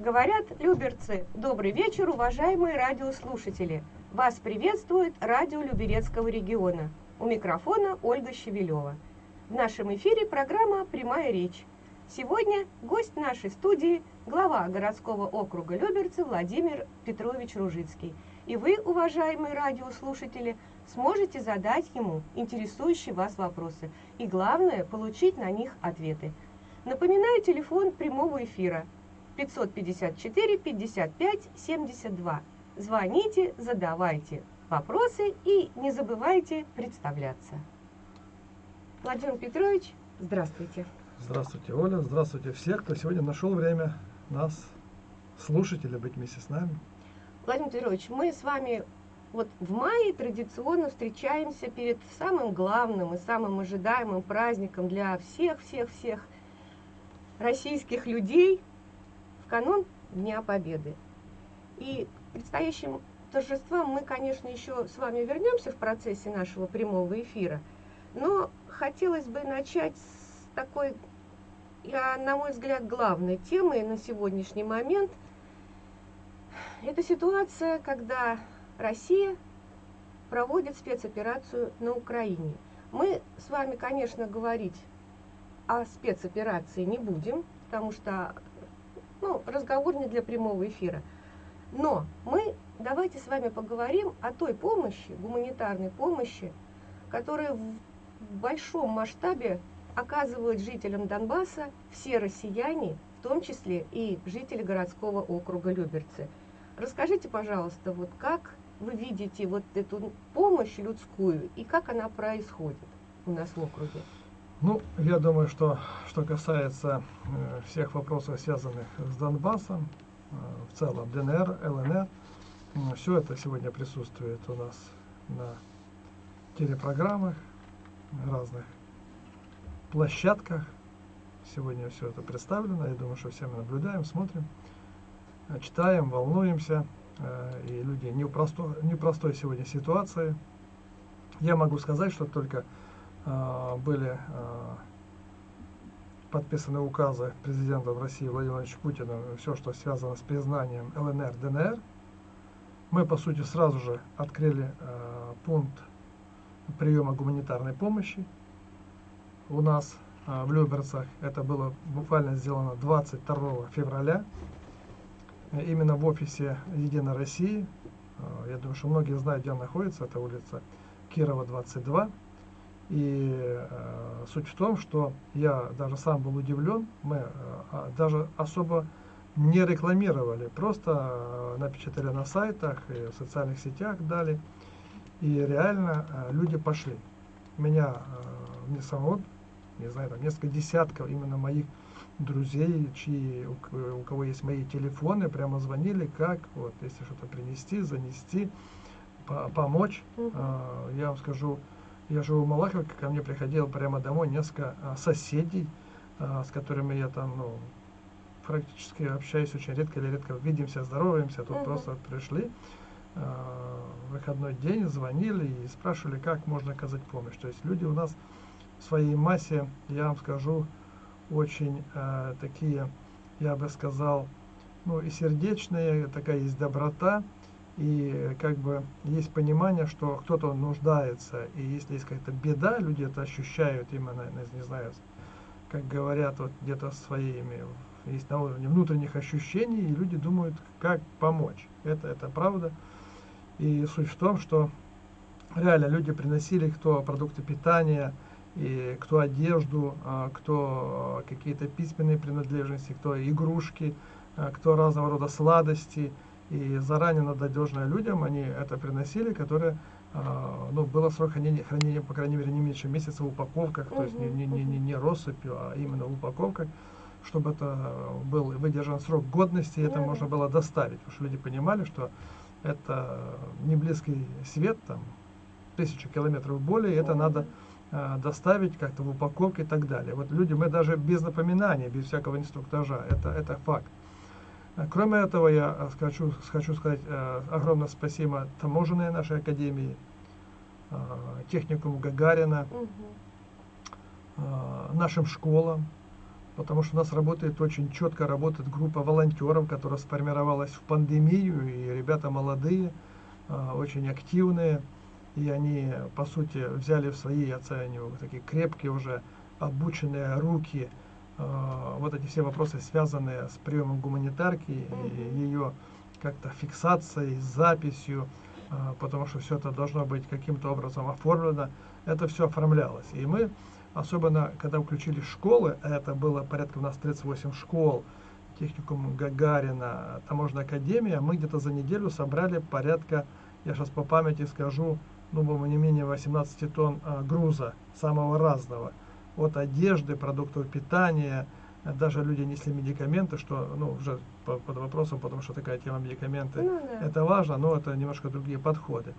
Говорят люберцы, добрый вечер, уважаемые радиослушатели. Вас приветствует радио Люберецкого региона. У микрофона Ольга Щевелева. В нашем эфире программа «Прямая речь». Сегодня гость нашей студии – глава городского округа Люберцы Владимир Петрович Ружицкий. И вы, уважаемые радиослушатели, сможете задать ему интересующие вас вопросы. И главное – получить на них ответы. Напоминаю телефон прямого эфира 554 55 72. Звоните, задавайте вопросы и не забывайте представляться. Владимир Петрович, здравствуйте. Здравствуйте, Оля. Здравствуйте всех, кто сегодня нашел время нас слушать или быть вместе с нами. Владимир Петрович, мы с вами вот в мае традиционно встречаемся перед самым главным и самым ожидаемым праздником для всех-всех-всех российских людей канун Дня Победы. И предстоящим торжествам мы, конечно, еще с вами вернемся в процессе нашего прямого эфира, но хотелось бы начать с такой, я, на мой взгляд, главной темой на сегодняшний момент. Это ситуация, когда Россия проводит спецоперацию на Украине. Мы с вами, конечно, говорить о спецоперации не будем, потому что ну, разговор не для прямого эфира. Но мы давайте с вами поговорим о той помощи, гуманитарной помощи, которая в большом масштабе оказывают жителям Донбасса все россияне, в том числе и жители городского округа Люберцы. Расскажите, пожалуйста, вот как вы видите вот эту помощь людскую и как она происходит у нас в округе? Ну, я думаю, что что касается э, всех вопросов, связанных с Донбассом, э, в целом ДНР, ЛНР, э, все это сегодня присутствует у нас на телепрограммах, разных площадках. Сегодня все это представлено. Я думаю, что все мы наблюдаем, смотрим, э, читаем, волнуемся. Э, и люди не в простой, не в простой сегодня ситуации. Я могу сказать, что только были а, подписаны указы президента России Владимира Владимировича Путина, все, что связано с признанием ЛНР, ДНР. Мы, по сути, сразу же открыли а, пункт приема гуманитарной помощи у нас в Люберцах. Это было буквально сделано 22 февраля. Именно в офисе Единой России. Я думаю, что многие знают, где находится. Это улица Кирова, 22. И э, суть в том, что я даже сам был удивлен, мы э, а, даже особо не рекламировали, просто э, напечатали на сайтах и в социальных сетях дали, и реально э, люди пошли. Меня, э, мне самого, не знаю, там несколько десятков именно моих друзей, чьи, у, у кого есть мои телефоны, прямо звонили, как, вот, если что-то принести, занести, по помочь. -huh. Э, я вам скажу, я живу в Малаховке, ко мне приходило прямо домой несколько а, соседей, а, с которыми я там, ну, практически общаюсь очень редко или редко видимся, здороваемся, тут uh -huh. просто пришли а, выходной день, звонили и спрашивали, как можно оказать помощь. То есть люди у нас в своей массе, я вам скажу, очень такие, я бы сказал, ну и сердечные, такая есть доброта, и как бы есть понимание, что кто-то нуждается, и если есть какая-то беда, люди это ощущают именно, не знаю, как говорят, вот где-то своими, есть на уровне внутренних ощущений, и люди думают, как помочь. Это, это правда. И суть в том, что реально люди приносили кто продукты питания, и кто одежду, а, кто какие-то письменные принадлежности, кто игрушки, а, кто разного рода сладости – и заранее надежные людям они это приносили, которые Uh, ну, было срок хранения, хранения, по крайней мере, не меньше месяца в упаковках, то есть не, не, не, не, не россыпью, а именно в упаковках, чтобы это был выдержан срок годности, и это можно было доставить, потому что люди понимали, что это не близкий свет, там, тысячу километров более, и это надо uh, доставить как-то в упаковке и так далее. Вот люди, мы даже без напоминания, без всякого инструктажа, это, это факт. Э, кроме этого, я э, хочу, хочу сказать э, огромное спасибо таможенной нашей академии, техникуму Гагарина, угу. нашим школам, потому что у нас работает очень четко, работает группа волонтеров, которая сформировалась в пандемию, и ребята молодые, очень активные, и они, по сути, взяли в свои, я оцениваю, такие крепкие уже, обученные руки, вот эти все вопросы, связанные с приемом гуманитарки и ее как-то фиксацией, записью, э, потому что все это должно быть каким-то образом оформлено, это все оформлялось. И мы, особенно когда включили школы, а это было порядка у нас 38 школ, техникум Гагарина, таможенная академия, мы где-то за неделю собрали порядка, я сейчас по памяти скажу, ну, не менее 18 тонн а, груза самого разного. От одежды, продуктов питания, даже люди несли медикаменты, что, ну, уже по, под вопросом, потому что такая тема медикаменты, Ну да. это важно, но это немножко другие подходы.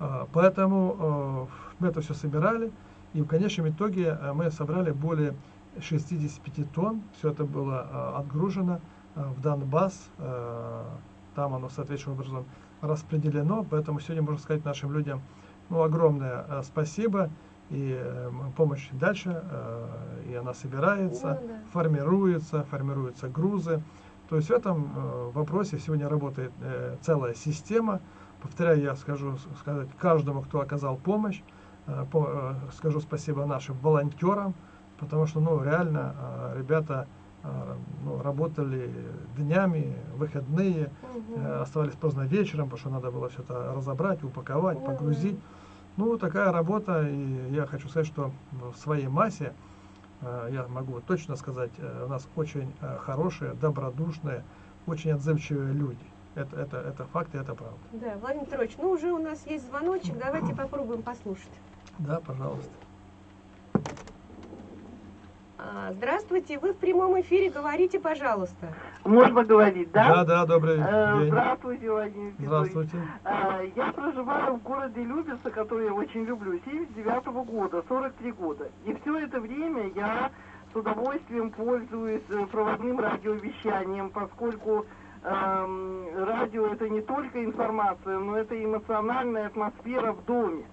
А, Поэтому э, мы это все собирали, и в конечном итоге э, мы собрали более 65 тонн, все это было э, отгружено в Донбасс, там оно соответствующим образом распределено, поэтому сегодня можно сказать нашим людям ну, огромное спасибо, и э, помощь дальше, э, и она собирается, Ну да. формируется, формируются грузы. То есть в этом э, вопросе сегодня работает целая система. Повторяю, я скажу сказать каждому, кто оказал помощь, по- скажу спасибо нашим волонтерам, потому что ну, реально ребята ну, работали днями, выходные, оставались поздно вечером, потому что надо было все это разобрать, упаковать, Мгм. погрузить. Ну, такая работа, и я хочу сказать, что в своей массе, э, я могу точно сказать, э, у нас очень э, хорошие, добродушные, очень отзывчивые люди. Это, это, это факт и это правда. Да, Владимир Петрович, ну уже у нас есть звоночек, давайте попробуем послушать. Да, пожалуйста. А, Здравствуйте, вы в прямом эфире, говорите, пожалуйста. Можно говорить, да? Да, да, добрый Э, день. Здравствуйте, Владимир Петрович. Здравствуйте. Э, Я проживаю в городе Люберцы, который я очень люблю, 79 года, 43 года. И все это время я с удовольствием пользуюсь э, проводным радиовещанием, поскольку эм, радио это не только информация, но это эмоциональная атмосфера в доме.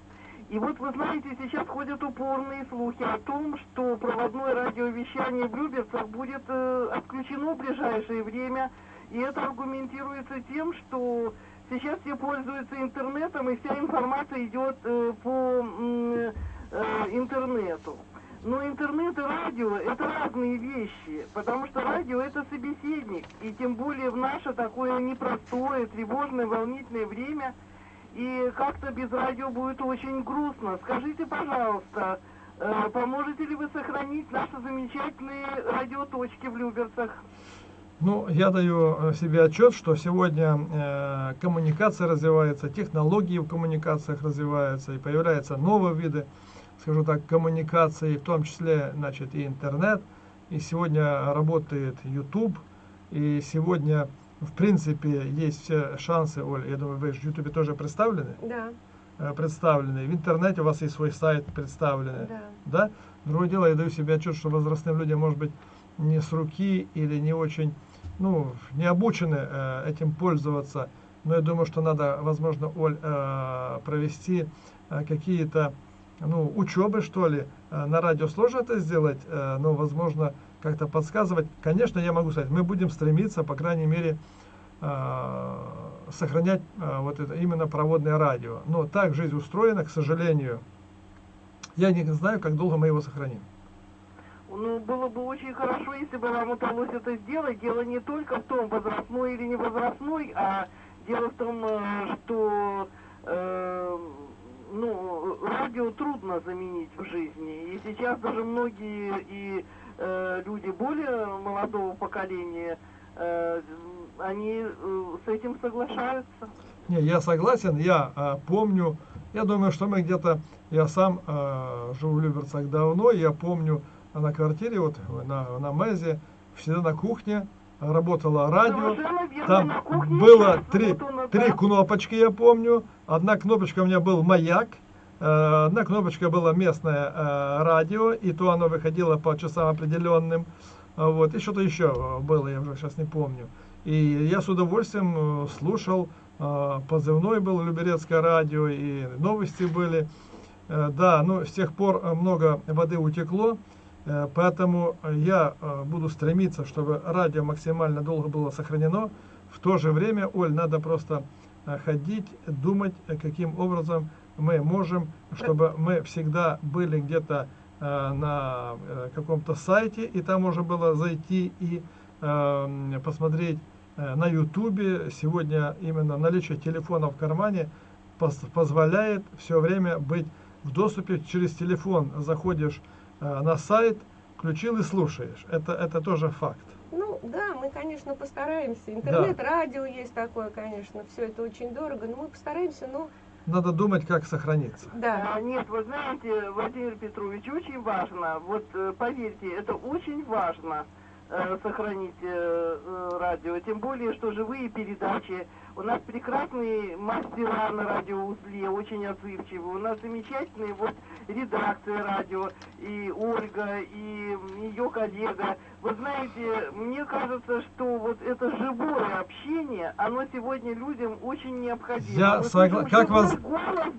И вот вы знаете, сейчас ходят упорные слухи о том, что проводное радиовещание в Люберцах будет э, отключено в ближайшее время. И это аргументируется тем, что сейчас все пользуются интернетом, и вся информация идет э, по э, интернету. Но интернет и радио это разные вещи, потому что радио это собеседник, и тем более в наше такое непростое, тревожное, волнительное время, и как-то без радио будет очень грустно. Скажите, пожалуйста, э, поможете ли вы сохранить наши замечательные радиоточки в Люберцах? Ну, я даю э, себе отчет, что сегодня э, коммуникация развивается, технологии в коммуникациях развиваются, и появляются новые виды, скажу так, коммуникации, в том числе, значит, и интернет. И сегодня работает YouTube, и сегодня, в принципе, есть все шансы, Оль, я думаю, вы в YouTube тоже представлены, Да, э, представлены, в интернете у вас есть свой сайт представленный, да. да? Другое дело, я даю себе отчет, что возрастным людям, может быть, не с руки или не очень, ну, не обучены э, этим пользоваться. Но я думаю, что надо, возможно, Оль, э, провести э, какие-то, ну, учебы, что ли. Э, на радио сложно это сделать, э, но, возможно, как-то подсказывать. Конечно, я могу сказать, мы будем стремиться, по крайней мере, э, сохранять э, вот это именно проводное радио. Но так жизнь устроена, к сожалению. Я не знаю, как долго мы его сохраним. Ну, было бы очень хорошо, если бы вам удалось это сделать. Дело не только в том, возрастной или не возрастной, а дело в том, э, что э, ну, радио трудно заменить в жизни. И сейчас даже многие и э, люди более молодого поколения, э, они э, с этим соглашаются. Не, я согласен, я э, помню, я думаю, что мы где-то, я сам э, живу в Люберцах давно, я помню на квартире, вот на, на Мэзе, всегда на кухне работало радио, там кухне было три, три кнопочки, я помню, одна кнопочка у меня был маяк, одна кнопочка была местное э, радио, и то оно выходило по часам определенным, А вот, и что-то еще э, было, я уже сейчас не помню. И я с удовольствием э, слушал, э, позывной был Люберецкое радио, и новости были. Э, Да, ну с тех пор э, много воды утекло, Э, Поэтому я э, буду стремиться, чтобы радио максимально долго было сохранено. В то же время, Оль, надо просто э, ходить, думать, э, каким образом мы можем, чтобы мы всегда были где-то э, на э, каком-то сайте, и там можно было зайти и э, м, посмотреть э, на ютубе. Сегодня именно наличие телефона в кармане пос- позволяет все время быть в доступе через телефон. Заходишь на сайт, включил и слушаешь. Это, это тоже факт. Ну да, мы, конечно, постараемся. Интернет, радио есть такое, конечно. Все это очень дорого, но мы постараемся, ну Надо думать, как сохраниться. да. А, Нет, вы знаете, Владимир Петрович, очень важно, вот э, поверьте, это очень важно э, сохранить э, э, радио, тем более, что живые передачи. У нас прекрасные мастера на радиоузле, очень отзывчивые. У нас замечательные вот редакция радио, и Ольга, и ее коллега. Вы знаете, мне кажется, что вот это живое общение, оно сегодня людям очень необходимо. Я Мы согла- как вас-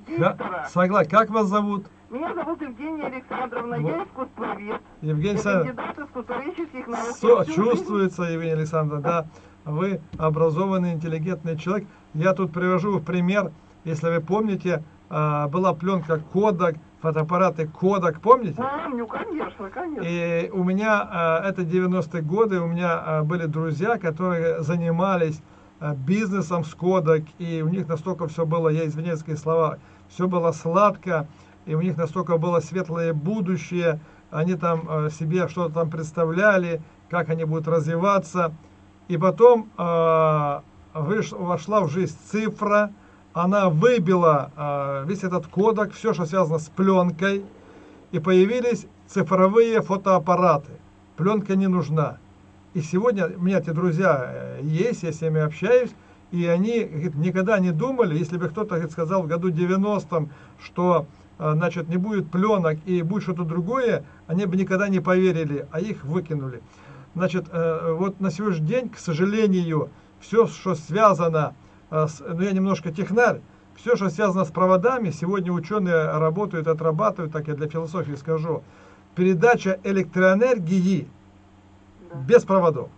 диктора. Согласен. Как вас зовут? Меня зовут Евгения Александровна, Вот. я искусствовед. Евгений Я Александрович. кандидат искусствоведческих наук. Со- Я чувствуется, Евгений Александрович, да, вы образованный, интеллигентный человек. Я тут привожу в пример, если вы помните, была пленка Кодак, фотоаппараты Кодак, помните? Помню, конечно, конечно. И у меня, а, это 90-е годы, у меня а, были друзья, которые занимались а, бизнесом с Кодак, и у них настолько все было, я извиняюсь за слова, все было сладко, и у них настолько было светлое будущее, они там а, себе что-то там представляли, как они будут развиваться. И потом а, выш- вошла в жизнь цифра, она выбила а, весь этот кодек, все, что связано с пленкой, и появились цифровые фотоаппараты. Пленка не нужна. И сегодня у меня эти друзья э, есть, я с ними общаюсь, и они говорит, никогда не думали, если бы кто-то сказал в году 90-м, что э, значит, не будет пленок и будет что-то другое, они бы никогда не поверили, а их выкинули. Значит, э, вот на сегодняшний день, к сожалению, все, что связано, э, с, ну я немножко технарь, все, что связано с проводами, сегодня ученые работают, отрабатывают, так я для философии скажу, передача электроэнергии Да. без проводов.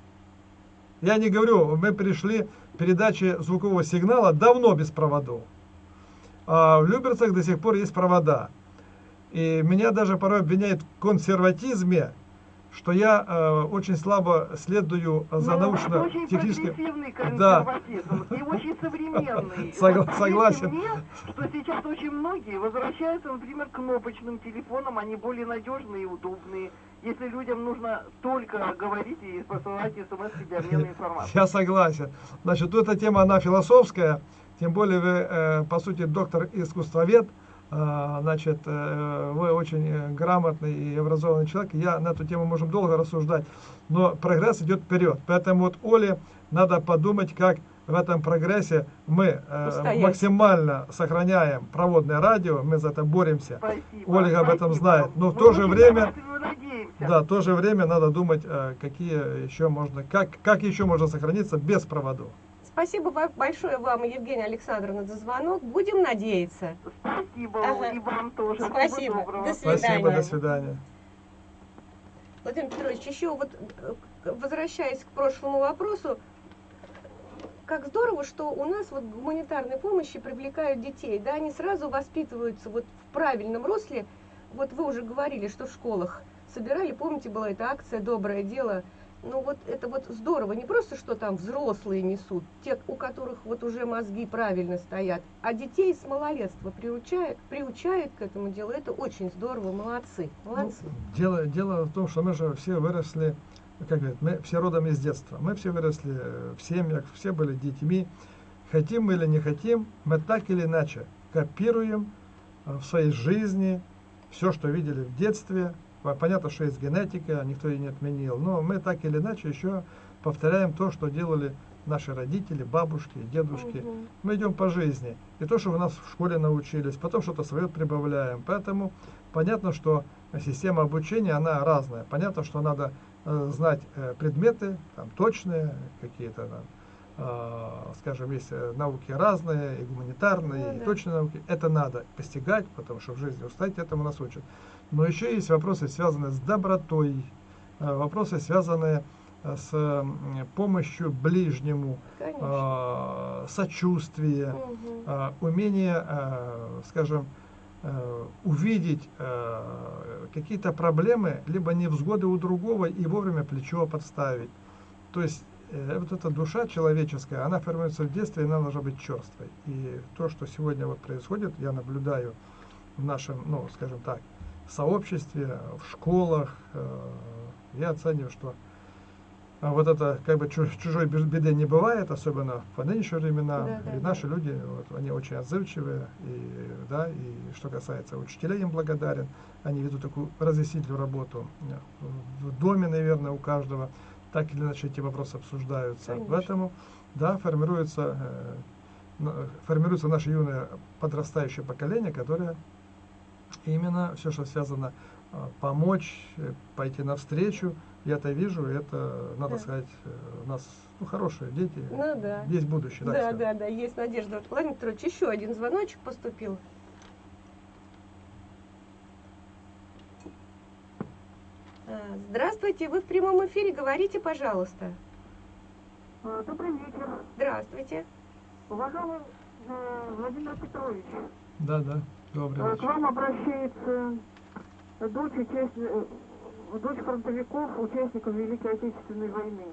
Я не говорю, мы пришли к передаче звукового сигнала давно без проводов. А в Люберцах до сих пор есть провода. И меня даже порой обвиняют в консерватизме, что я э, очень слабо следую за Ну, научно-техническим... Да. консерватизм и очень современный. Согла- согласен. мне, что сейчас очень многие возвращаются, например, к кнопочным телефонам, они более надежные и удобные. Если людям нужно только говорить и посылать смс для обмена информацией. Я согласен. Значит, эта тема, она философская, тем более вы, э, по сути, доктор-искусствовед, э, значит, э, вы очень э, грамотный и образованный человек, я на эту тему можем долго рассуждать, но прогресс идет вперед. Поэтому вот Оле надо подумать, как в этом прогрессе мы э, Устоять. максимально сохраняем проводное радио, мы за это боремся. Спасибо. Ольга об этом знает. Но в Мы то же время-. Да, в то же время надо думать, какие еще можно, как, как еще можно сохраниться без проводов. Спасибо большое вам, Евгения Александровна, за звонок. Будем надеяться. Спасибо, Ага. и вам тоже. Всего Спасибо. доброго. До Спасибо, свидания. до свидания. Владимир Петрович, еще вот э, к- возвращаясь к прошлому вопросу, как здорово, что у нас вот гуманитарной помощи привлекают детей, да, они сразу воспитываются вот в правильном русле. Вот вы уже говорили, что в школах собирали, помните, была эта акция «Доброе дело», ну вот это вот здорово, не просто, что там взрослые несут, те, у которых вот уже мозги правильно стоят, а детей с малолетства приучают, приучают к этому делу, это очень здорово, молодцы, молодцы. Ну, дело, дело в том, что мы же все выросли, как говорят, мы все родом из детства. Мы все выросли э, в семьях, все были детьми. Хотим мы или не хотим, мы так или иначе копируем э, в своей жизни все, что видели в детстве. По- Понятно, что есть генетика, никто ее не отменил, но мы так или иначе еще повторяем то, что делали наши родители, бабушки, дедушки. Мгм. Мы идем по жизни. И то, что вы нас в школе научились, потом что-то свое прибавляем. Поэтому понятно, что система обучения, она разная. Понятно, что надо э, знать э, предметы, там, точные какие-то, э, скажем, есть э, науки разные, и гуманитарные, Ну и да. точные науки. Это надо постигать, потому что в жизни устать этому нас учат. Но еще есть вопросы, связанные с добротой, э, вопросы, связанные э, с помощью ближнему, Конечно. э, сочувствие, э, умение, э, скажем, увидеть какие-то проблемы, либо невзгоды у другого и вовремя плечо подставить. То есть вот эта душа человеческая, она формируется в детстве, и она должна быть черствой. И то, что сегодня вот происходит, я наблюдаю в нашем, ну, скажем так, сообществе, в школах, э, я оцениваю, что а вот это как бы чу- чужой бе- беды не бывает, особенно в нынешние времена. Да, да, и да. наши люди, вот, они очень отзывчивые, и, да, и что касается учителей, им благодарен. Они ведут такую разъяснительную работу. В доме, наверное, у каждого так или иначе эти вопросы обсуждаются. Конечно. Поэтому, да, формируется, э, формируется наше юное подрастающее поколение, которое именно все, что связано а, помочь, э, пойти навстречу, я это вижу, это, надо Да. сказать, э, у нас ну, хорошие дети, Ну да. есть будущее. Да, скажем. да, да, есть надежда. Вот, Владимир Петрович, еще один звоночек поступил. А, Здравствуйте, вы в прямом эфире, говорите, пожалуйста. Э, Добрый вечер. Здравствуйте. Уважаемый э, Владимир Петрович, Да, да, добрый э, к вечер. вам обращается дочь, участ- э, дочь фронтовиков, участников Великой Отечественной войны.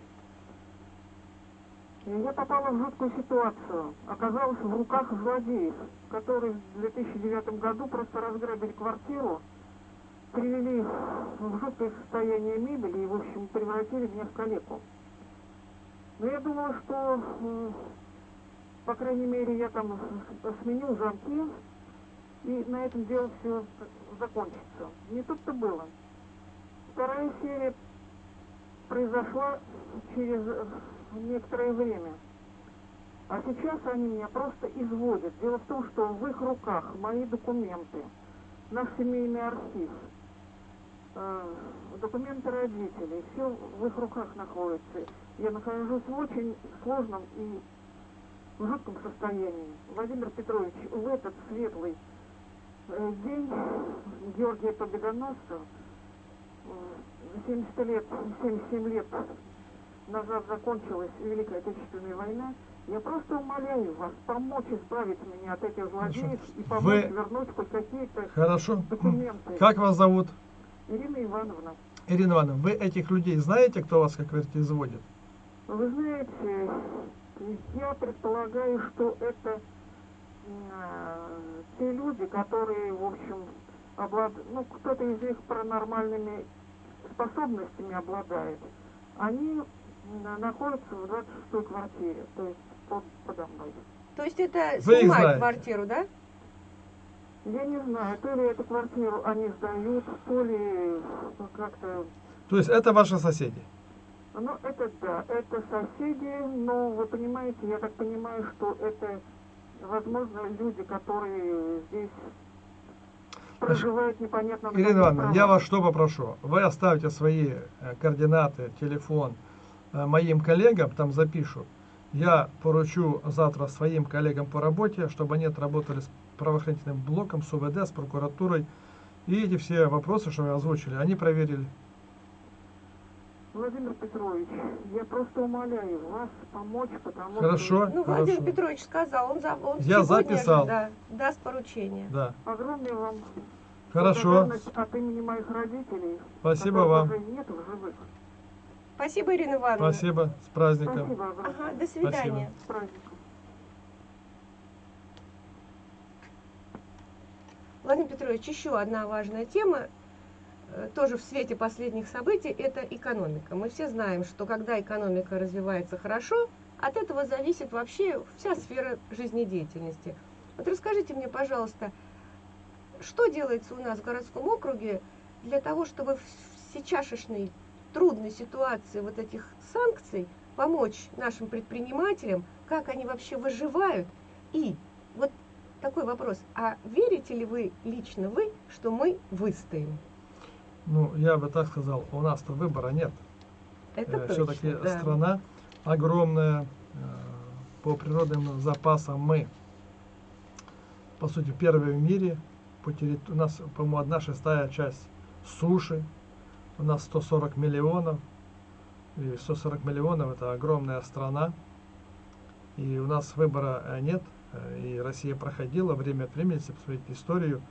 Я попала в жуткую ситуацию. Оказалась в руках злодеев, которые в 2009 году просто разграбили квартиру, привели в жуткое состояние мебели и, в общем, превратили меня в калеку. Но я думала, что, по крайней мере, я там с- сменю замки, и на этом дело все закончится. Не тут-то было. Вторая серия произошла через э, некоторое время. А сейчас они меня просто изводят. Дело в том, что в их руках мои документы, наш семейный архив, э, документы родителей, все в их руках находится. Я нахожусь в очень сложном и в жутком состоянии. Владимир Петрович, в этот светлый день Георгия Победоносца, э, 70 лет, 77 лет назад закончилась Великая Отечественная война, я просто умоляю вас помочь избавить меня от этих злодеев и помочь Вы- вернуть хоть какие-то Хорошо. документы. Как вас зовут? Ирина Ивановна, Ирина Ивановна, вы этих людей знаете, кто вас, как говорите, изводит? вы знаете, я предполагаю, что это э, те люди, которые, в общем, обладают, ну, кто-то из них паранормальными способностями обладает. Они м, находятся в 26-й квартире, то есть под, подо мной. То есть это Вы знаете? квартиру, да? Я не знаю, то ли эту квартиру они сдают, то ли как-то... То есть это ваши соседи? Ну, это да, это соседи, но вы понимаете, я так понимаю, что это, возможно, люди, которые здесь проживают непонятно на Ирина Ивановна, я вас что попрошу? Вы оставьте свои э, координаты, телефон э, моим коллегам, там запишу. Я поручу завтра своим коллегам по работе, чтобы они отработали с правоохранительным блоком, с УВД, с прокуратурой. И эти все вопросы, что вы озвучили, они проверили. Владимир Петрович, я просто умоляю вас помочь, потому Хорошо. что Ну, Владимир Хорошо. Петрович сказал, он, за, он Я сегодня записал. да, даст поручение. Да. огромное вам Хорошо. от имени моих родителей, Спасибо вам. нет в живых. Спасибо, Ирина Ивановна. Спасибо. С праздником. Спасибо. Ага, до свидания. С праздником. Владимир Петрович, еще одна важная тема, тоже в свете последних событий, это экономика. Мы все знаем, что когда экономика развивается хорошо, от этого зависит вообще вся сфера жизнедеятельности. Вот расскажите мне, пожалуйста, что делается у нас в городском округе для того, чтобы в сейчасшней трудной ситуации вот этих санкций помочь нашим предпринимателям, как они вообще выживают. И вот такой вопрос. А верите ли вы, лично вы, что мы выстоим? Ну, я бы так сказал, у нас-то выбора нет. Это точно, Все-таки да. страна огромная, э, по природным запасам мы, по сути, первые в мире. По террит... У нас, по-моему, одна шестая часть суши. У нас 140 миллионов. И 140 миллионов это огромная страна. И у нас выбора э, нет. Э, и Россия проходила время от времени, если посмотреть историю,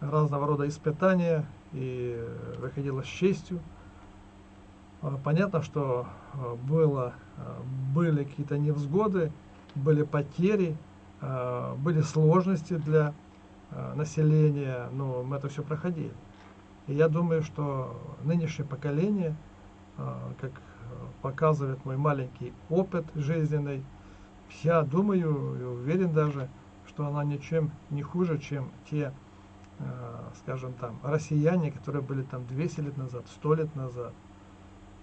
разного рода испытания и выходила с честью. А, понятно, что а, было, а, были какие-то невзгоды, были потери, были сложности для населения, но мы это все проходили. И я думаю, что нынешнее поколение, как показывает мой маленький опыт жизненный, я думаю и уверен даже, что она ничем не хуже, чем те, скажем там, россияне, которые были там 200 лет назад, 100 лет назад.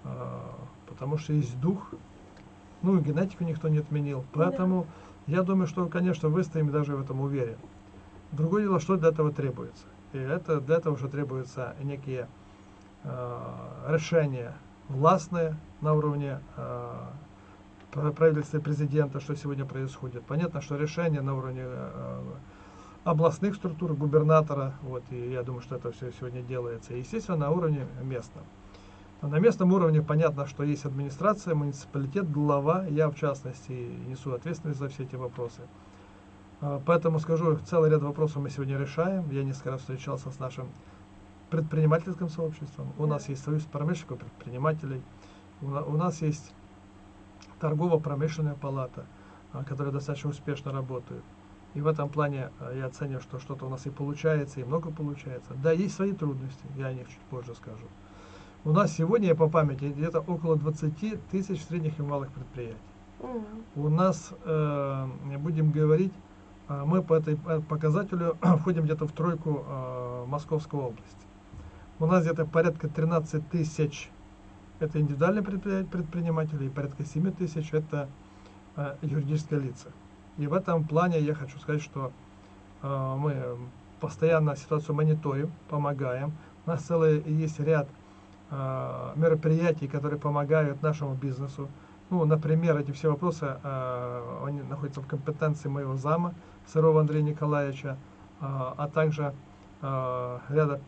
А, потому что есть дух, ну и генетику никто не отменил. Поэтому да. я думаю, что, конечно, выстоим даже в этом уверен. Другое дело, что для этого требуется. И это для этого уже требуются некие э, решения властные на уровне э, правительства и президента, что сегодня происходит. Понятно, что решения на уровне э, областных структур, губернатора, вот, и я думаю, что это все сегодня делается. Естественно, на уровне местном. На местном уровне понятно, что есть администрация, муниципалитет, глава, я в частности несу ответственность за все эти вопросы. А, поэтому скажу, целый ряд вопросов мы сегодня решаем. Я несколько раз встречался с нашим предпринимательским сообществом. У нас есть союз промышленников, предпринимателей. У нас есть торгово-промышленная палата, а, которая достаточно успешно работает. И в этом плане а, я оцениваю, что что-то у нас и получается, и много получается. Да, есть свои трудности, я о них чуть позже скажу. У нас сегодня, по памяти, где-то около 20 тысяч средних и малых предприятий. Mm. У нас, э, будем говорить, э, мы по этой показателю входим где-то в тройку э, Московской области. У нас где-то порядка 13 тысяч это индивидуальные предприниматели, и порядка 7 тысяч это э, юридические лица. И в этом плане я хочу сказать, что э, мы постоянно ситуацию мониторим, помогаем. У нас целый есть ряд Э, мероприятий, которые помогают нашему бизнесу. Ну, например, эти все вопросы, э, они находятся в компетенции моего зама, Сырова Андрея Николаевича, э, а также ряда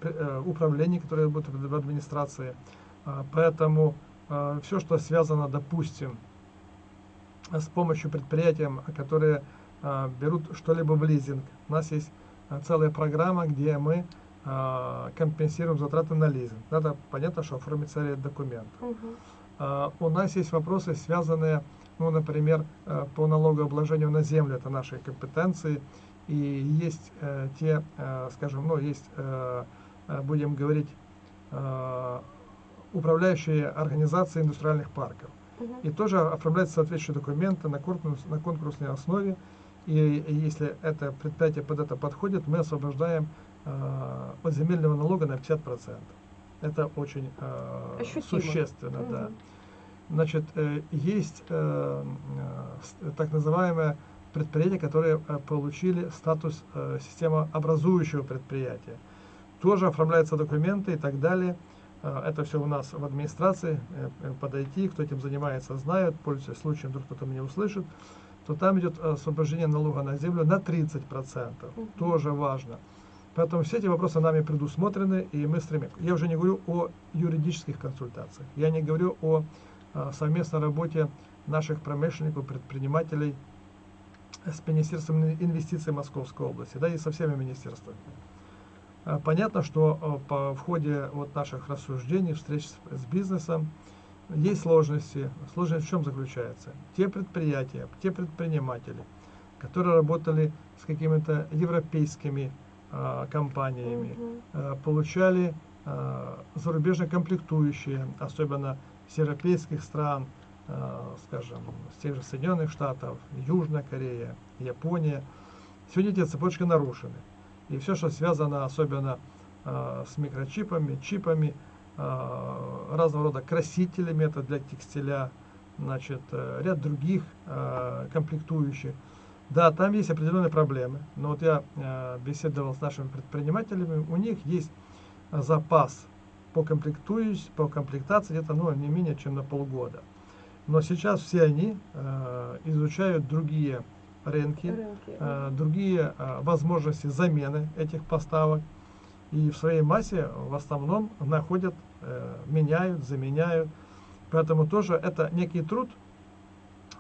управлений, которые будут в администрации. Поэтому все, что связано, допустим, с помощью предприятий, которые берут что-либо в лизинг. У нас есть целая программа, где мы а, компенсируем затраты на лизинг. Надо, понятно, что оформить целый документ. Угу. А, у нас есть вопросы, связанные, ну, например, э, по налогообложению на землю, это наши компетенции. И есть э, те, э, скажем, ну, есть, будем говорить, управляющие организации индустриальных парков. Угу. И тоже оформляются соответствующие документы на, конкурс, на конкурсной основе. И, и если это предприятие под это подходит, мы освобождаем э, от земельного налога на 50%. Это очень э, существенно, угу. да. Значит, э, есть э, э, так называемое предприятия, которые э, получили статус э, системообразующего предприятия. Тоже оформляются документы и так далее. Э, это все у нас в администрации. Э, э, подойти, кто этим занимается, знает. Пользуясь случаем, вдруг кто-то меня услышит то там идет освобождение налога на землю на 30%. Угу. Тоже важно. Поэтому все эти вопросы нами предусмотрены, и мы стремимся. Я уже не говорю о юридических консультациях, я не говорю о а, совместной работе наших промышленников, предпринимателей с Министерством инвестиций Московской области, да и со всеми министерствами. А, понятно, что а, по, в ходе вот наших рассуждений, встреч с, с бизнесом, есть сложности. Сложность в чем заключается? Те предприятия, те предприниматели, которые работали с какими-то европейскими э, компаниями, э, получали э, зарубежные комплектующие, особенно с европейских стран, э, скажем, с тех же Соединенных Штатов, Южная Корея, Япония. Сегодня эти цепочки нарушены. И все, что связано особенно э, с микрочипами, чипами, э, разного рода красителями, это для текстиля, значит, э, ряд других э, комплектующих, да, там есть определенные проблемы, но вот я э, беседовал с нашими предпринимателями, у них есть запас по, комплектующим, по комплектации где-то ну, не менее чем на полгода. Но сейчас все они э, изучают другие рынки, Рынки. э, другие э, возможности замены этих поставок. И в своей массе в основном находят, э, меняют, заменяют. Поэтому тоже это некий труд,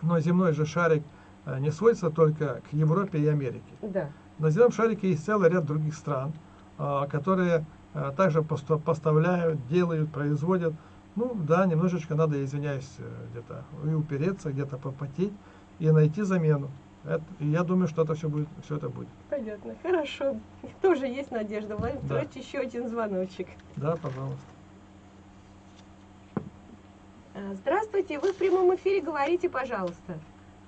но земной же шарик не сводится только к Европе и Америке. Да. На земном шарике есть целый ряд других стран, которые также поставляют, делают, производят. Ну да, немножечко надо, извиняюсь, где-то и упереться, где-то попотеть и найти замену. Это- я думаю, что это все будет, все это будет. Понятно. Хорошо. Тоже есть надежда. Владимир Да. Петрович, еще один звоночек. Да, пожалуйста. А, Здравствуйте, вы в прямом эфире, говорите, пожалуйста.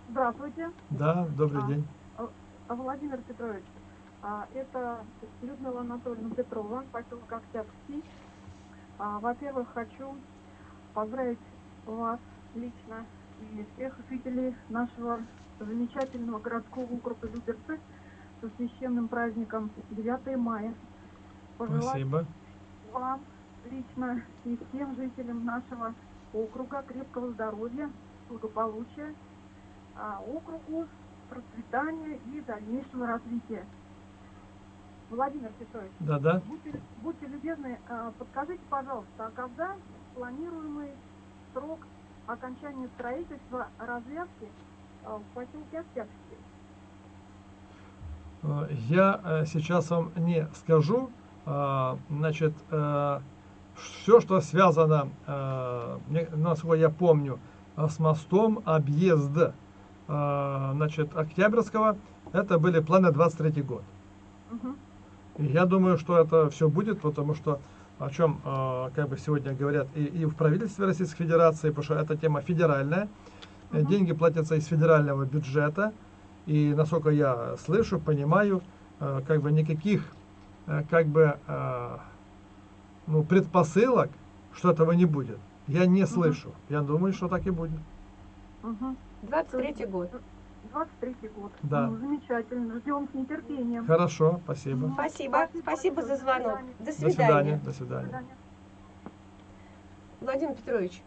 Здравствуйте, Да, добрый А. день. А, Владимир Петрович. А, Это Людмила Анатольевна Петрова, поселок Октябрьский. А, Во-первых, хочу поздравить вас лично и всех жителей нашего замечательного городского округа Люберцы со священным праздником 9 мая. Пожелать Спасибо. вам лично и всем жителям нашего округа крепкого здоровья, благополучия, а, округу процветания и дальнейшего развития. Владимир Петрович, Да-да. будьте, будьте любезны, а, подскажите, пожалуйста, а когда планируемый срок окончания строительства развязки Октябрьский? Э, Я э, сейчас вам не скажу, значит, все, что связано, э, насколько я помню, э, с мостом объезд, э, значит, Октябрьского, это были планы 23 год. Мгм. И я думаю, что это все будет, потому что о чем э, как бы сегодня говорят и, и в правительстве Российской Федерации, потому что эта тема федеральная, Э. деньги платятся из федерального бюджета, и насколько я слышу, понимаю, э, как бы никаких э, как бы э, ну, предпосылок, что этого не будет, я не слышу. Я думаю, что так и будет. Мгм. 23 год. 23 год. Да. Ну, замечательно. Ждем с нетерпением. Хорошо, спасибо. Спасибо. Спасибо Спасибо за звонок. До До До свидания. свидания. До свидания. свидания. Владимир Петрович,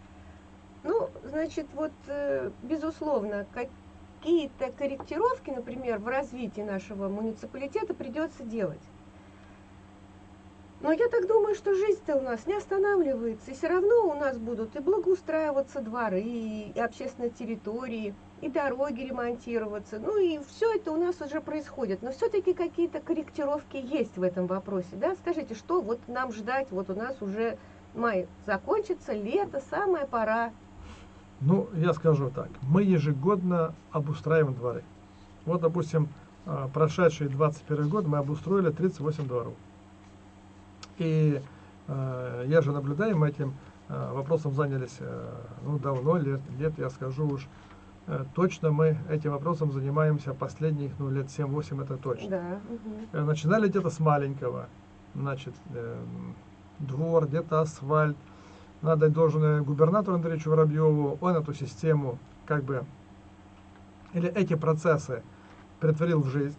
ну, значит, вот, э, безусловно, какие-то корректировки, например, в развитии нашего муниципалитета придется делать. Но я так думаю, что жизнь-то у нас не останавливается, и все равно у нас будут и благоустраиваться дворы, и общественные территории, и дороги ремонтироваться. Ну и все это у нас уже происходит. Но все-таки какие-то корректировки есть в этом вопросе. Да? Скажите, что вот нам ждать? Вот у нас уже май закончится, лето, самая пора. Ну, я скажу так. Мы ежегодно обустраиваем дворы. Вот, допустим, а, прошедший 21 год мы обустроили 38 дворов. И э, я же наблюдаю, мы этим э, вопросом занялись э, ну, давно, лет, лет, я скажу уж, э, точно мы этим вопросом занимаемся последних ну, лет 7-8, это точно. Да. Э, Начинали где-то с маленького, значит, э, двор, где-то асфальт. Надо должен губернатору Андреевичу Воробьеву, он эту систему, как бы, или эти процессы притворил в жизнь.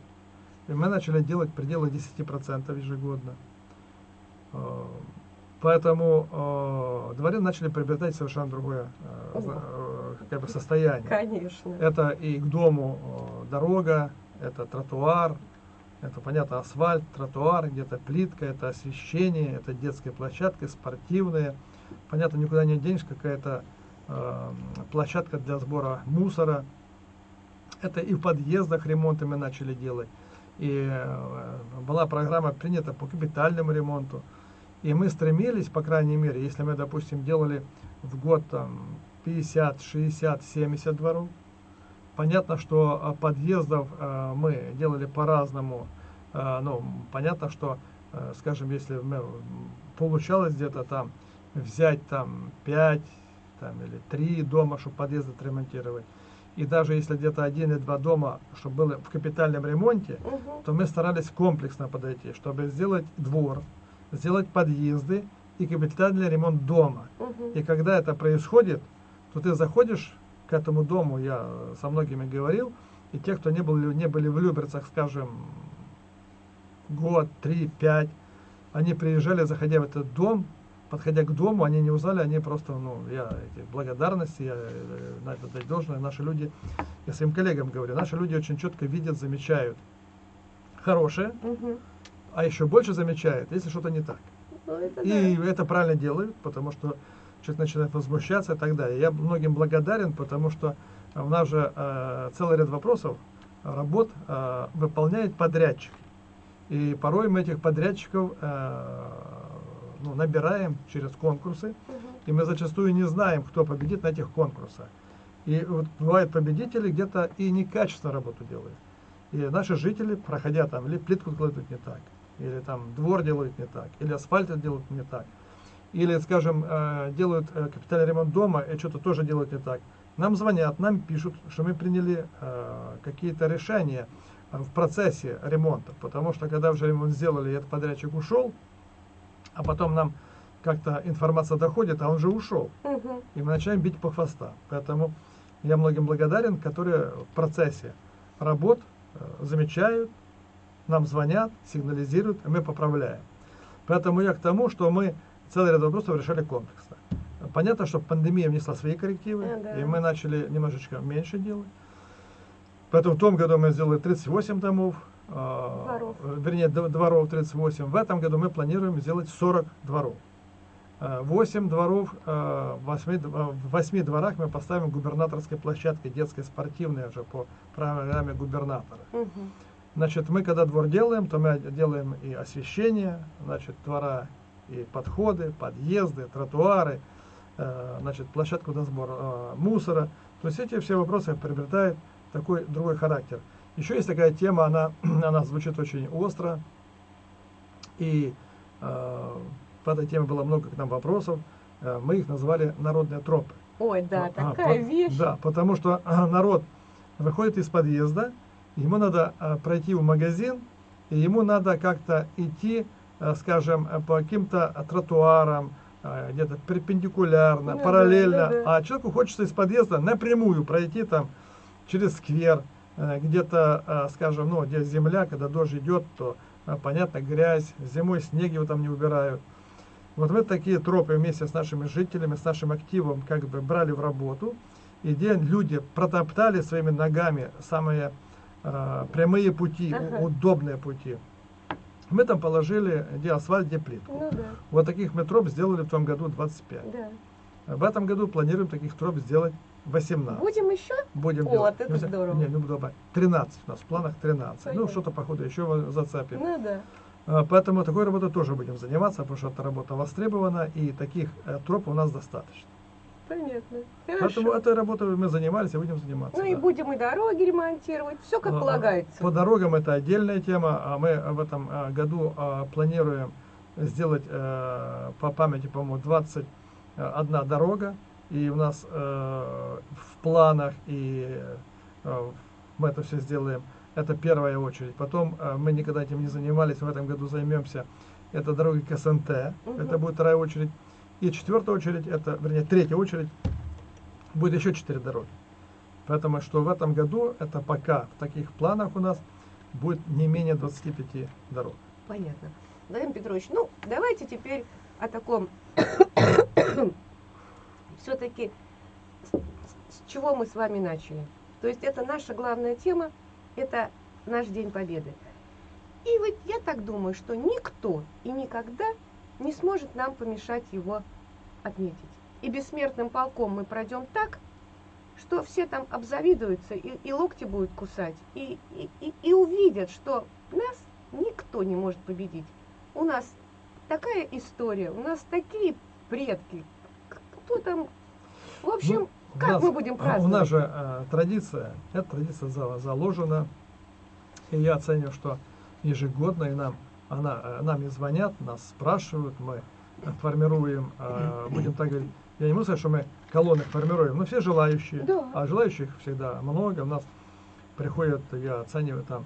И мы начали делать пределы 10% ежегодно. Э, Поэтому э, начали приобретать совершенно другое э, зна- э, как бы состояние. Конечно. Это и к дому э, дорога, это тротуар, это, понятно, асфальт, тротуар, где-то плитка, это освещение, это детская площадка, спортивная. Понятно, никуда не денешь, какая-то э, площадка для сбора мусора. Это и в подъездах ремонты мы начали делать. И э, была программа принята по капитальному ремонту. И мы стремились, по крайней мере, если мы, допустим, делали в год там 50, 60, 70 дворов, понятно, что а, подъездов а, мы делали по-разному. А, Ну, понятно, что, а, скажем, если мы, получалось где-то там взять там 5 там, или 3 дома, чтобы подъезд отремонтировать, и даже если где-то один или два дома, чтобы было в капитальном ремонте, Мгм. то мы старались комплексно подойти, чтобы сделать двор, сделать подъезды и капитальный ремонт дома. Мгм. И когда это происходит, то ты заходишь к этому дому, я со многими говорил, и те, кто не, был, не были в Люберцах, скажем, год, три, пять, они приезжали, заходя в этот дом, подходя к дому, они не узнали, они просто, ну, я эти благодарности, я э, надо дать должное, наши люди, я своим коллегам говорю, наши люди очень четко видят, замечают хорошее, Мгм. а еще больше замечают, если что-то не так. Ну, это И да. это правильно делают, потому что человек начинает возмущаться и так далее. Я многим благодарен, потому что у нас же э, целый ряд вопросов, работ э, выполняет подрядчик. И порой мы этих подрядчиков э, ну, набираем через конкурсы, и мы зачастую не знаем, кто победит на этих конкурсах. И вот бывают победители где-то и некачественно работу делают. И наши жители, проходя там, или плитку кладут не так, или там двор делают не так, или асфальт делают не так, или, скажем, э, делают э, капитальный ремонт дома и что-то тоже делают не так. Нам звонят, нам пишут, что мы приняли э, какие-то решения в процессе ремонта, потому что когда уже ремонт сделали, и этот подрядчик ушел, а потом нам как-то информация доходит, а он же ушел Мгм. и мы начинаем бить по хвостам. Поэтому я многим благодарен, которые в процессе работ э, замечают, нам звонят, сигнализируют, и мы поправляем. Поэтому я к тому, что мы целый ряд вопросов решали комплексно. Понятно, что пандемия внесла свои коррективы, Ага. и мы начали немножечко меньше делать. Поэтому в том году мы сделали 38 домов, Дворов. э, вернее, дворов 38. В этом году мы планируем сделать 40 дворов. 8 дворов, э, в 8, в 8 дворах мы поставим губернаторской площадкой, детской спортивной уже по программе губернатора. Мгм. Значит, мы когда двор делаем, то мы делаем и освещение, значит, двора, и подходы, подъезды, тротуары, э, значит, площадку на сбор э, мусора. То есть эти все вопросы приобретают такой другой характер. Еще есть такая тема, она, она звучит очень остро, и э, по этой теме было много к нам вопросов. Э, мы их назвали народные тропы. Ой, да, А, такая по- вещь. Да, потому что а, народ выходит из подъезда, ему надо а, пройти в магазин, и ему надо как-то идти, а, скажем, а, по каким-то а, тротуарам, а, где-то перпендикулярно, Ну да, параллельно. да, да. А человеку хочется из подъезда напрямую пройти там через сквер, э, где-то, а, скажем, ну, где земля, когда дождь идет, то, а, понятно, грязь, зимой снег его там не убирают. Вот мы такие тропы вместе с нашими жителями, с нашим активом как бы брали в работу, и где люди протоптали своими ногами самые э, прямые пути, Ага. удобные пути. Мы там положили где асфальт, где плитку. Ну да, Вот таких мы троп сделали в том году 25. да. В этом году планируем таких троп сделать 18. Будем еще? Будем О, делать. вот это Не, знаю, здорово. Не, не буду добавить. 13 у нас, в планах 13. Ну, Понятно. что-то, походу, еще зацепим. Ну да. А, Поэтому такой работой тоже будем заниматься, потому что эта работа востребована, и таких э, троп у нас достаточно. Понятно. Поэтому Хорошо. этой работой мы занимались и будем заниматься. Ну и да. будем и дороги ремонтировать, все как А, полагается. По дорогам это отдельная тема. а Мы в этом а, году а, планируем сделать э, по памяти, по-моему, 21 дорога. И у нас э, в планах, и э, мы это все сделаем. Это первая очередь. Потом э, мы никогда этим не занимались, в этом году займемся. Это дороги к СНТ. Мгм. Это будет вторая очередь. И четвертая очередь, это, вернее, третья очередь, будет еще четыре дороги. Поэтому что в этом году это пока в таких планах у нас будет не менее 25 дорог. Понятно. Владимир Петрович, ну давайте теперь о таком все-таки с, чего мы с вами начали. То есть это наша главная тема, это наш День Победы. И вот я так думаю, что никто и никогда не сможет нам помешать его отметить. И бессмертным полком мы пройдем так, что все там обзавидуются и, и локти будут кусать, и, и, и, и увидят, что нас никто не может победить. У нас такая история, у нас такие предки. Кто там? В общем, Ну, у как нас- мы будем У праздновать? нас же э, традиция, эта традиция за- заложена, и я оцениваю, что ежегодно и нам, она, э, нам и звонят, нас спрашивают, мы формируем, э, будем так говорить, я не могу сказать, что мы колонны формируем, но все желающие, Да. а желающих всегда много, у нас приходят, я оцениваю там,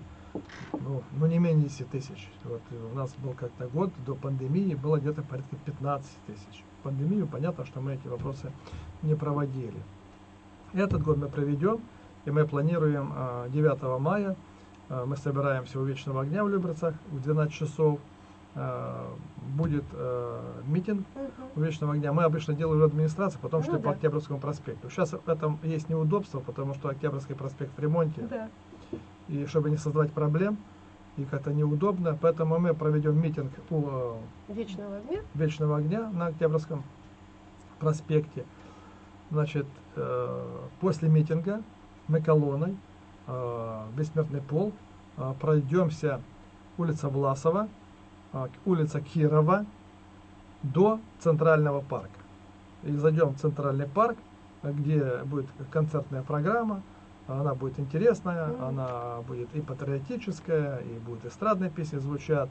ну, ну не менее 10 тысяч. Вот у нас был как-то год до пандемии, было где-то порядка 15 тысяч. Пандемию понятно, что мы эти вопросы не проводили. Этот год мы проведем, и мы планируем а, 9 мая, а, мы собираемся у Вечного огня в Люберцах в 12 часов, э, будет э, митинг у Вечного огня. Мы обычно делаем в администрации, потому Ну что по да. Октябрьскому проспекту. Сейчас в этом есть неудобство, потому что Октябрьский проспект в ремонте. Да. И чтобы не создавать проблем, и как-то неудобно, поэтому мы проведем митинг у э, Вечного огня. Вечного огня на Октябрьском проспекте. Значит, э, после митинга мы колонной э, Бессмертный полк э, пройдемся улица Власова, улица Кирова до Центрального парка. И зайдем в Центральный парк, где будет концертная программа. Она будет интересная, Мгм. она будет и патриотическая, и будут эстрадные песни звучат.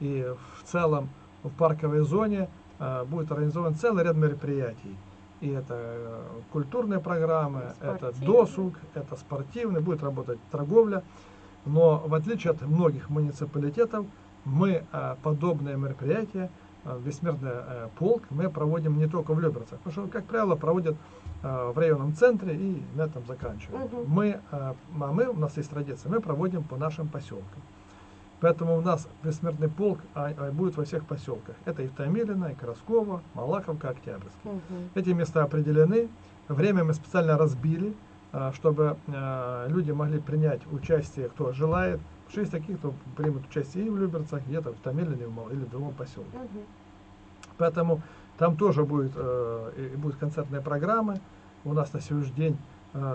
И в целом в парковой зоне э, будет организован целый ряд мероприятий. И это э, культурные программы, это досуг, это спортивный, будет работать торговля. Но в отличие от многих муниципалитетов, мы э, подобные мероприятия, Бессмертный полк, мы проводим не только в Люберцах. Потому что, как правило, проводят в районном центре и на этом заканчивают. Мгм. Мы, э, а мы, у нас есть традиция, мы проводим по нашим поселкам. Поэтому у нас бессмертный полк а, а, будет во всех поселках. Это и Томилино, и Красково, Малаховка, Октябрьский. Мгм. Эти места определены. Время мы специально разбили, а, чтобы люди могли принять участие, кто желает. Потому что есть такие, кто примут участие и в Люберцах, где-то в Томилине или в другом поселке. Мгм. Поэтому там тоже будет, э, и будут концертные программы. У нас на сегодняшний день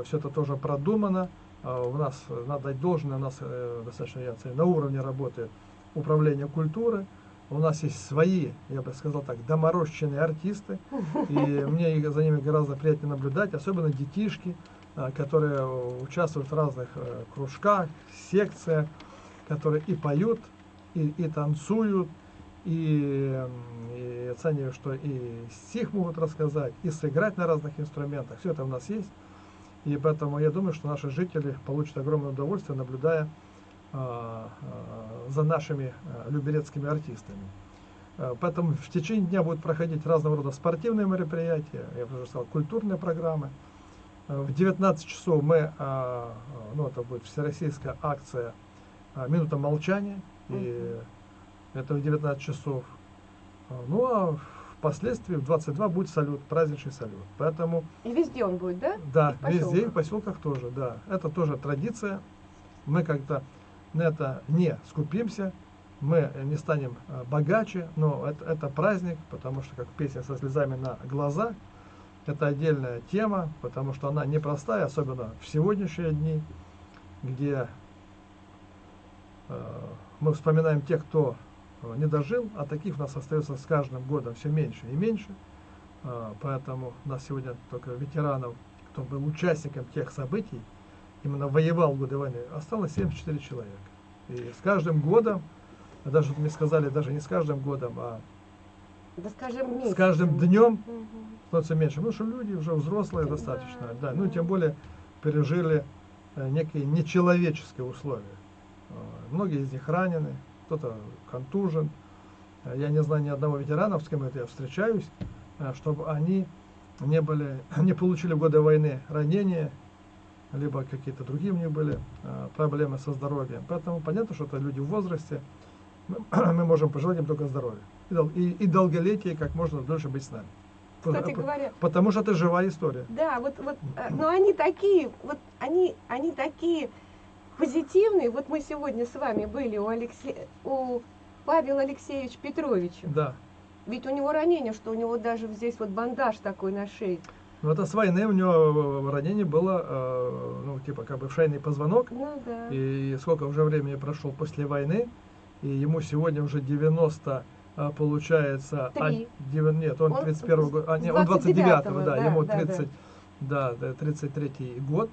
все это тоже продумано. А у нас, э, надо дать должное, у нас э, достаточно я на уровне работы управления культуры. У нас есть свои, я бы сказал так, доморощенные артисты. И мне за ними гораздо приятнее наблюдать, особенно детишки, а, которые э, участвуют в разных э, кружках, секциях, которые и поют, и, и танцуют, и оцениваю, что и стих могут рассказать, и сыграть на разных инструментах. Все это у нас есть. И поэтому я думаю, что наши жители получат огромное удовольствие, наблюдая а, а, за нашими а, люберецкими артистами. Поэтому в течение дня будут проходить разного рода спортивные мероприятия, я бы уже сказал, культурные программы. В 19 часов мы, ну это будет всероссийская акция «Минута молчания», и это в 19 часов. А, Ну а впоследствии в 22 будет салют, праздничный салют. Поэтому И везде он будет, да? да, И везде, и в поселках. тоже, да. Это тоже традиция. Мы как-то на это не скупимся, мы не станем э, богаче, но это, это праздник, потому что, как песня со слезами на глаза, это отдельная тема, потому что она непростая, особенно в сегодняшние дни, где э, мы вспоминаем тех, кто не дожил, а таких у нас остается с каждым годом все меньше и меньше. А, Поэтому у нас сегодня только ветеранов, кто был участником тех событий, именно воевал в годы войны, осталось 74 человека. И с каждым годом, даже мне сказали, даже не с каждым годом, а Да скажем, с каждым днем Мгм. становится меньше. Потому что люди уже взрослые Да, достаточно. Да, да. ну тем более пережили э, некие нечеловеческие условия. Э, Многие из них ранены, кто-то контужен. Э, Я не знаю ни одного ветерана, с кем это я встречаюсь, э, чтобы они не были, не получили в годы войны ранения, либо какие-то другие у них были э, проблемы со здоровьем. Поэтому понятно, что это люди в возрасте. Мы, можем пожелать им только здоровья. И, и, долголетие, как можно дольше быть с нами. Кстати говоря, Потому что это живая история. Да, вот, вот, но они такие, вот они, они такие позитивные. Вот мы сегодня с вами были у Алексея, у Павела Алексеевича Петровича. Да. Ведь у него ранение, что у него даже здесь вот бандаж такой на шее. Но это с войны у него ранение было, э, ну, типа, как бы в шейный позвонок. Ну да. И сколько уже времени прошло после войны, и ему сегодня уже 90, а, получается... а, Три. девя- нет, он Он 31 с- год, а, нет, он 29 29-го, да, да, ему да. 30, да, да, 33 год,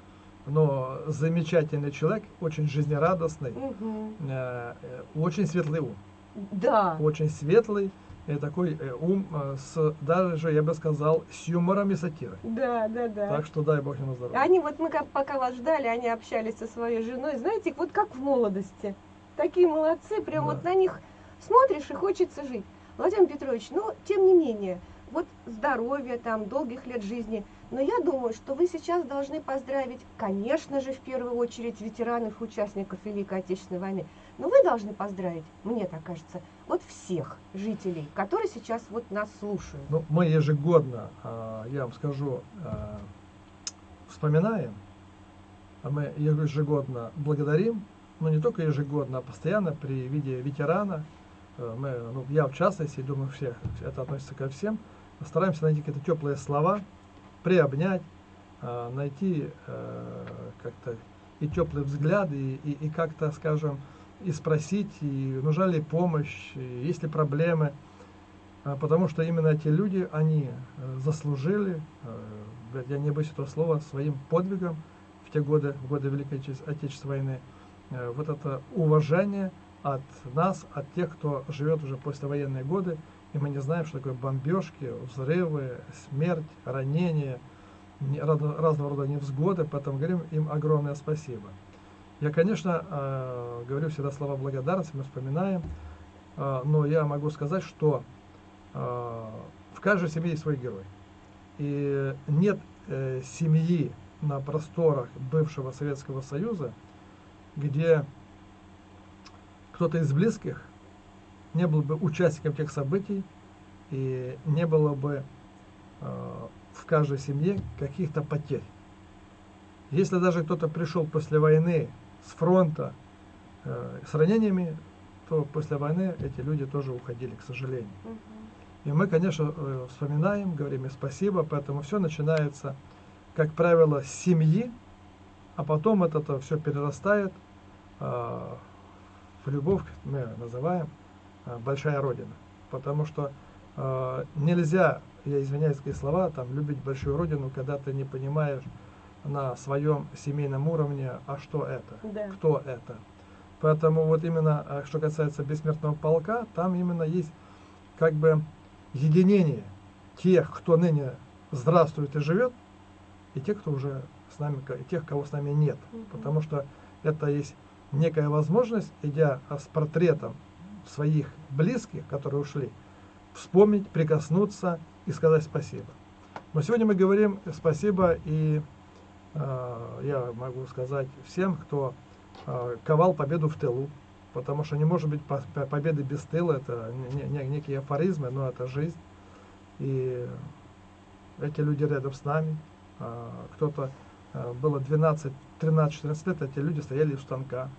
но замечательный человек, очень жизнерадостный, Мгм. э, э, очень светлый ум, Да. очень светлый, и такой э, ум э, с, даже, я бы сказал, с юмором и сатирой. Да, да, да. Так что дай бог ему здоровья. Они вот мы как, пока вас ждали, они общались со своей женой, знаете, вот как в молодости. Такие молодцы, прям Да. вот на них смотришь и хочется жить. Владимир Петрович, ну, тем не менее, вот здоровья, там, долгих лет жизни. Но я думаю, что вы сейчас должны поздравить, конечно же, в первую очередь ветеранов, участников Великой Отечественной войны. Но вы должны поздравить, мне так кажется, вот всех жителей, которые сейчас вот нас слушают. Ну, мы ежегодно, а, я вам скажу, а, вспоминаем, а мы ежегодно благодарим, но не только ежегодно, а постоянно при виде ветерана. Э, мы, ну, я в частности, думаю, всех, это относится ко всем, стараемся найти какие-то теплые слова, приобнять, а, найти э, как-то и теплый взгляд, и, и, и как-то, скажем, и спросить, и нужна ли помощь, и есть ли проблемы. А, потому что именно эти люди, они э, заслужили, э, я не боюсь этого слова, своим подвигом в те годы, в годы Великой Отечественной войны, э, вот это уважение от нас, от тех, кто живет уже послевоенные годы, и мы не знаем, что такое бомбежки, взрывы, смерть, ранения, разного рода невзгоды, поэтому говорим им огромное спасибо. Я, конечно, э, говорю всегда слова благодарности, мы вспоминаем, э, но я могу сказать, что э, в каждой семье есть свой герой. И нет семьи на просторах бывшего Советского Союза, где кто-то из близких не был бы участником тех событий и не было бы в каждой семье каких-то потерь. Если даже кто-то пришел после войны с фронта э, с ранениями, то после войны эти люди тоже уходили, к сожалению. И мы, конечно, э, вспоминаем, говорим им спасибо, поэтому все начинается, как правило, с семьи, а потом это, все перерастает э, в любовь, мы называем, э, большая родина. Потому что э, нельзя, я извиняюсь, такие слова, там, любить большую родину, когда ты не понимаешь, на своем семейном уровне, а что это, да. кто это. Поэтому вот именно, э, что касается бессмертного полка, там именно есть как бы единение тех, кто ныне здравствует и живет, и тех, кто уже с нами, и тех, кого с нами нет. Угу. Потому что это есть некая возможность, идя с портретом своих близких, которые ушли, вспомнить, прикоснуться и сказать спасибо. Но сегодня мы говорим спасибо и Э, я могу сказать всем, кто э, ковал победу в тылу, потому что не может быть победы без тыла, это некие афоризмы, но это жизнь. И эти люди рядом с нами, э, кто-то было 12, 13, 14 лет, эти люди стояли у станка,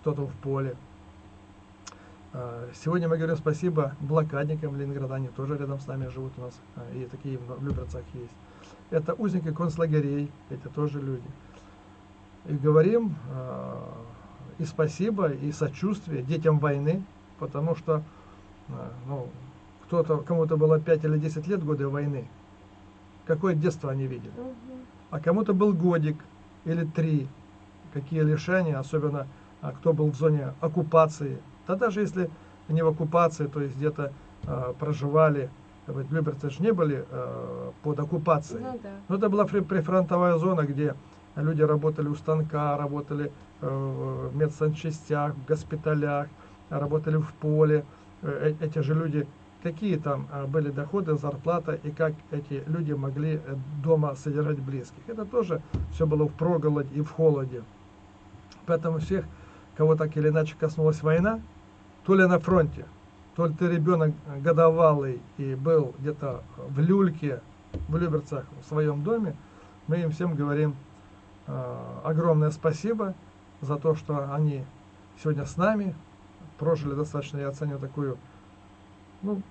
кто-то в поле. Сегодня мы говорим спасибо блокадникам Ленинграда, они тоже рядом с нами живут у нас, и такие в Люберцах есть это узники концлагерей, эти тоже люди. И говорим э, и спасибо, и сочувствие детям войны, потому что ну, кто-то, кому-то было 5 или 10 лет годы войны, какое детство они видели. А кому-то был годик или три, какие лишения, особенно а, кто был в зоне оккупации. Да даже если не в оккупации, то есть где-то э, проживали ведь Люберцы же не были э, под оккупацией. Ну, да. Но это была прифронтовая зона, где люди работали у станка, работали э, в медсанчастях, в госпиталях, работали в поле. Э, э, эти же люди, какие там э, были доходы, зарплата и как эти люди могли э, дома содержать близких. Это тоже все было в проголоде и в холоде. Поэтому всех, кого так или иначе коснулась война, то ли на фронте, то ли ты ребенок годовалый и был где-то в люльке, в Люберцах, в своем доме, мы им всем говорим э, огромное спасибо за то, что они сегодня с нами, прожили достаточно, я оценю такую, ну,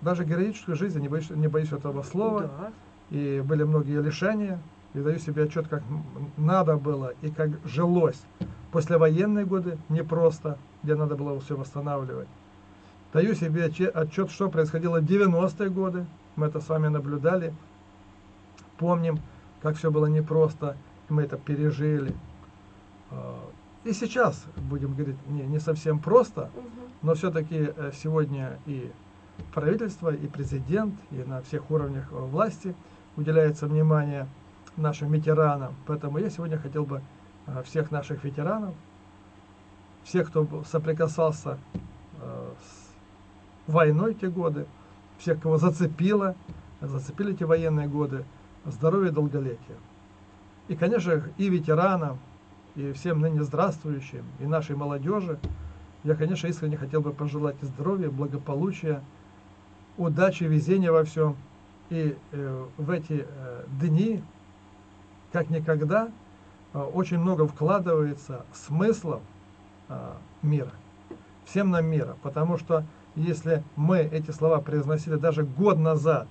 даже героическую жизнь, не боюсь, не боюсь этого слова, да. и были многие лишения, и даю себе отчет, как надо было и как жилось. После военные годы непросто, где надо было все восстанавливать. Даю себе отчет, что происходило в 90-е годы. Мы это с вами наблюдали. Помним, как все было непросто. Мы это пережили. А, и сейчас, будем говорить, не, не совсем просто, но все-таки э, сегодня и правительство, и президент, и на всех уровнях э, власти уделяется внимание нашим ветеранам. Поэтому я сегодня хотел бы э, всех наших ветеранов, всех, кто соприкасался с войной те годы, всех, кого зацепило, зацепили эти военные годы, здоровья и долголетия. И, конечно, и ветеранам, и всем ныне здравствующим, и нашей молодежи я, конечно, искренне хотел бы пожелать здоровья, благополучия, удачи, везения во всем. И э, в эти э, дни, как никогда, э, очень много вкладывается смыслов э, мира. Всем нам мира. Потому что если мы эти слова произносили даже год назад,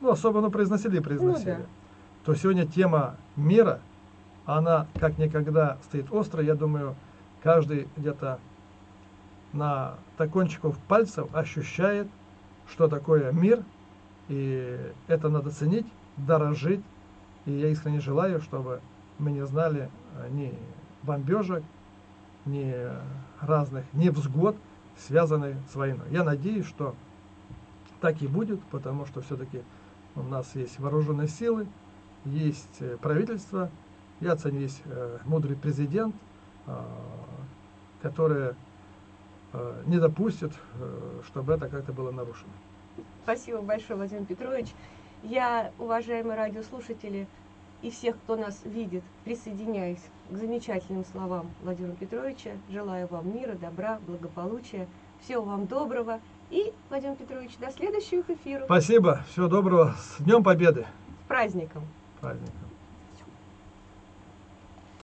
ну, особо ну, произносили и произносили, Ну да. то сегодня тема мира, она как никогда стоит остро. Я думаю, каждый где-то на кончиков пальцев ощущает, что такое мир, и это надо ценить, дорожить. И я искренне желаю, чтобы мы не знали э, ни бомбежек, ни э, разных невзгод, связанных с войной. Я надеюсь, что так и будет, потому что все-таки у нас есть вооруженные силы, есть э, правительство, я ценю, есть э, мудрый президент, э, который э, не допустит, э, чтобы это как-то было нарушено. Спасибо большое, Владимир Петрович. Я, уважаемые радиослушатели и всех, кто нас видит, присоединяюсь к замечательным словам Владимира Петровича. Желаю вам мира, добра, благополучия. Всего вам доброго. И, Владимир Петрович, до следующих эфиров. Спасибо, всего доброго, с Днем Победы, С праздником! праздником.